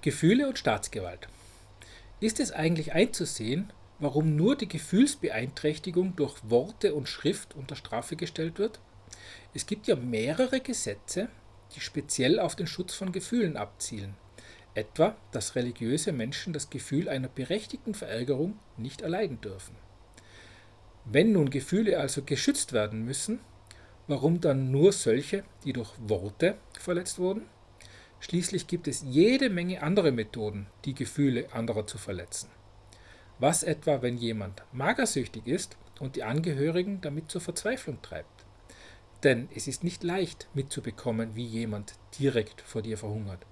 Gefühle und Staatsgewalt. Ist es eigentlich einzusehen, warum nur die Gefühlsbeeinträchtigung durch Worte und Schrift unter Strafe gestellt wird? Es gibt ja mehrere Gesetze, die speziell auf den Schutz von Gefühlen abzielen. Etwa, dass religiöse Menschen das Gefühl einer berechtigten Verärgerung nicht erleiden dürfen. Wenn nun Gefühle also geschützt werden müssen, warum dann nur solche, die durch Worte verletzt wurden? Schließlich gibt es jede Menge andere Methoden, die Gefühle anderer zu verletzen. Was etwa, wenn jemand magersüchtig ist und die Angehörigen damit zur Verzweiflung treibt? Denn es ist nicht leicht mitzubekommen, wie jemand direkt vor dir verhungert.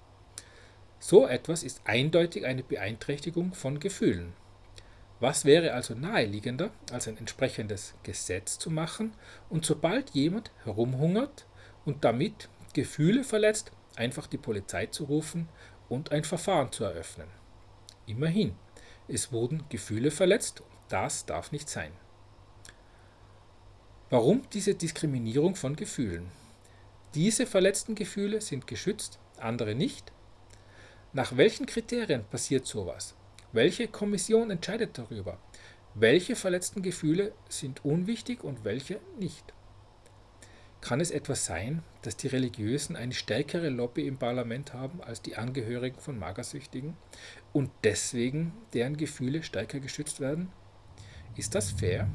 So etwas ist eindeutig eine Beeinträchtigung von Gefühlen. Was wäre also naheliegender, als ein entsprechendes Gesetz zu machen und sobald jemand herumhungert und damit Gefühle verletzt, einfach die Polizei zu rufen und ein Verfahren zu eröffnen. Immerhin, es wurden Gefühle verletzt, das darf nicht sein. Warum diese Diskriminierung von Gefühlen? Diese verletzten Gefühle sind geschützt, andere nicht. Nach welchen Kriterien passiert sowas? Welche Kommission entscheidet darüber? Welche verletzten Gefühle sind unwichtig und welche nicht? Kann es etwas sein, dass die Religiösen eine stärkere Lobby im Parlament haben als die Angehörigen von Magersüchtigen und deswegen deren Gefühle stärker geschützt werden? Ist das fair?